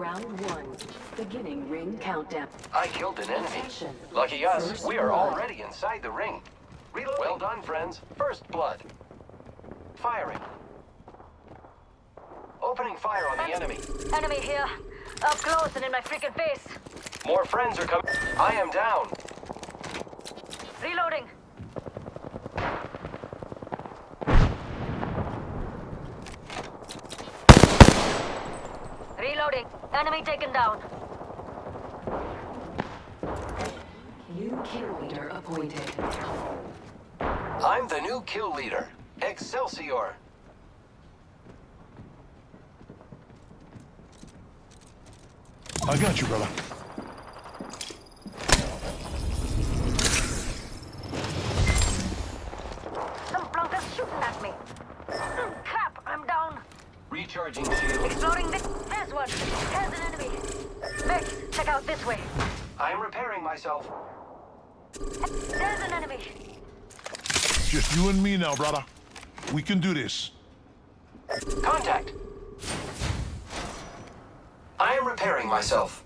Round one. Beginning ring countdown. I killed an enemy. Action. Lucky us, First we are blood. already inside the ring. Reload. Well done, friends. First blood. Firing. Opening fire on the enemy. Enemy here. Up close and in my freaking face. More friends are coming. I am down. Reloading. Reloading. Enemy taken down. New kill leader appointed. I'm the new kill leader. Excelsior. I got you, brother. Some flunkers shooting at me. Hmm, crap, I'm down. Recharging shield. Exploring this. There's one. There's an enemy. Vex, check out this way. I am repairing myself. There's an enemy. Just you and me now, brother. We can do this. Contact. I am repairing myself.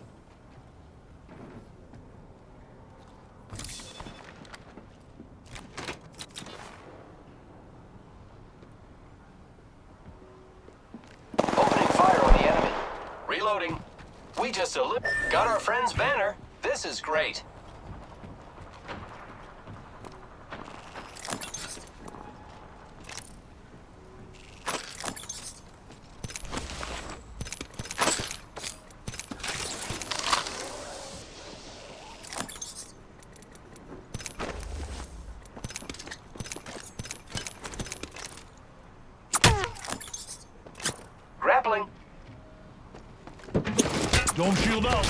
Opening fire on the enemy. Reloading. We just got our friend's banner. This is great. Don't shield out.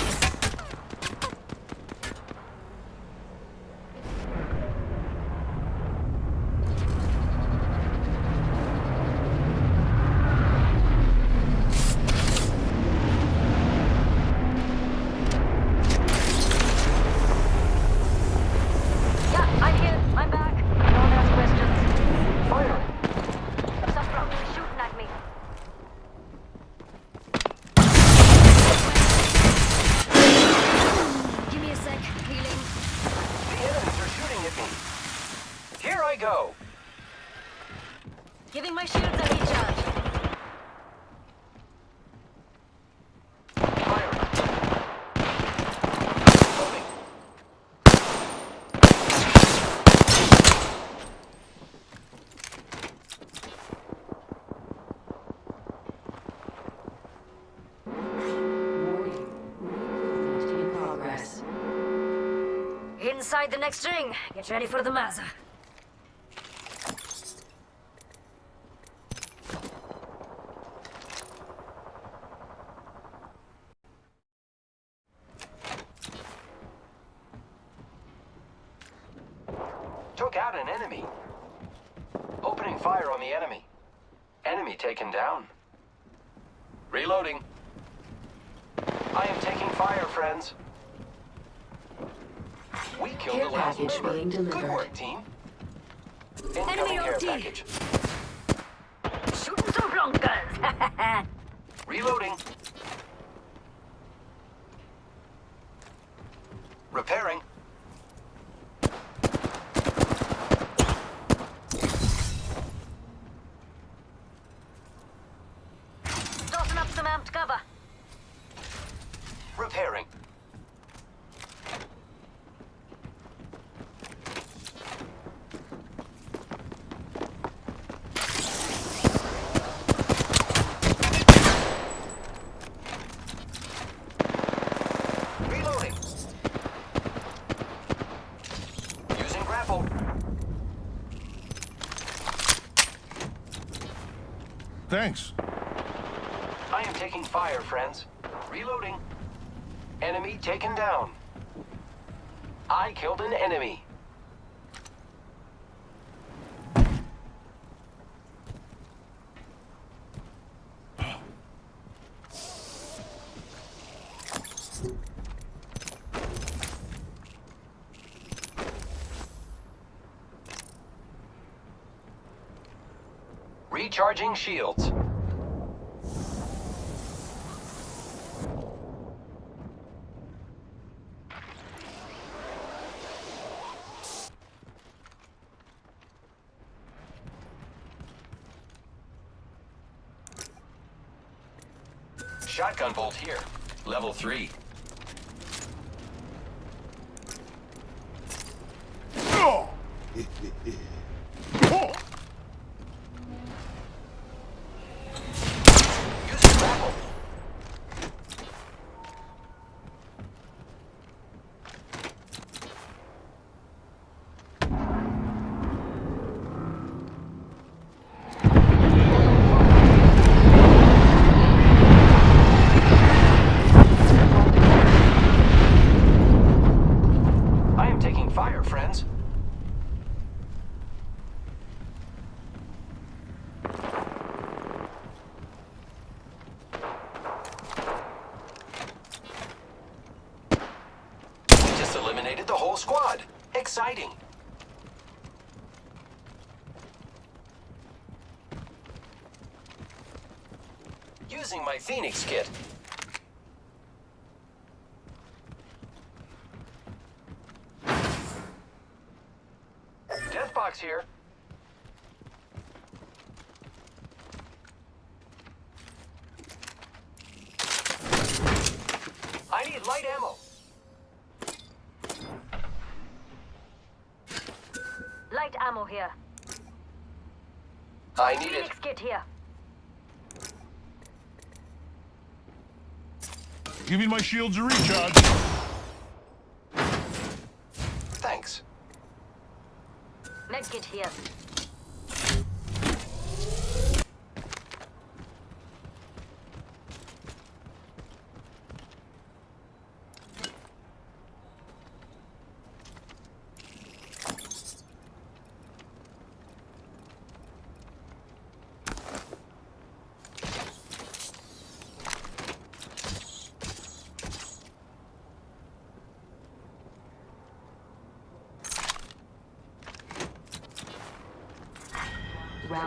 Yeah, I'm here. I'm back. Don't ask questions. Firing. Some flunkers shooting at me. Give me a sec. Healing. The enemies are shooting at me. Here I go. Giving my shields a recharge. Firing. Loading. Warning. Movement in progress. Inside the next ring. Get ready for the Mazza. Took out an enemy. Opening fire on the enemy. Enemy taken down. Reloading. I am taking fire, friends. We killed Care the last package member. being Good delivered. work, team. Incoming care OT. package. Shooting some flunkers. Reloading. Repairing. Tossing up some amped cover. Repairing. Reloading. Using grapple. Thanks. I am taking fire, friends. Reloading. Enemy taken down. I killed an enemy. Recharging shields. Shotgun bolt here. Level 3. Using my Phoenix kit. Deathbox here. I need light ammo. Light ammo here. I need it. Phoenix kit here. Giving my shields a recharge. Thanks. Let's get here.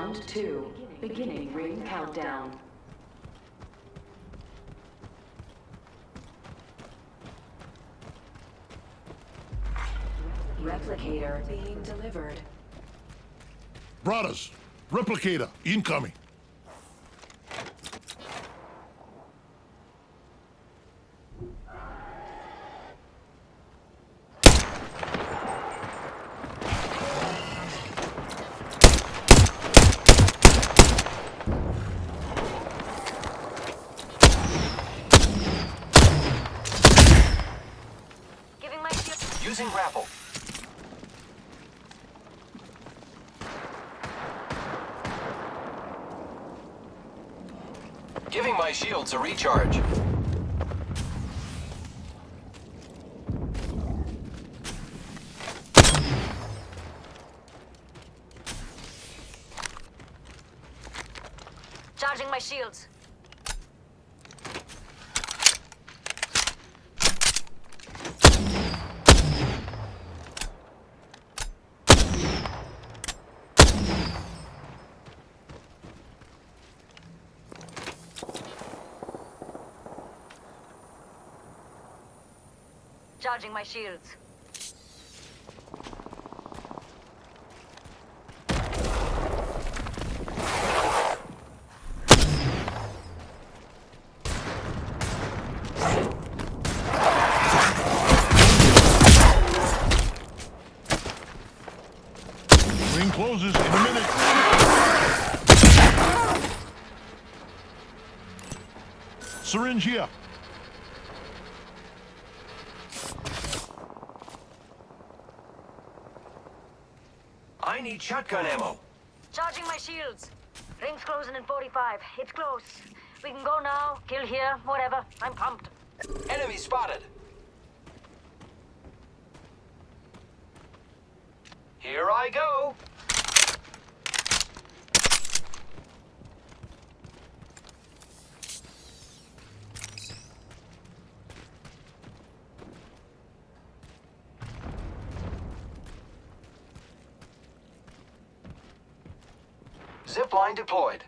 Round two. Beginning ring countdown. Replicator being delivered. Brothers, replicator, incoming. Giving my shield. Using grapple. Giving my shields a recharge. Charging my shields. Charging my shields. Closes in a minute. Syringe here. I need shotgun ammo. Charging my shields. Ring's closing in 45. It's close. We can go now, kill here, whatever. I'm pumped. Enemy spotted. Here I go. Zip line deployed.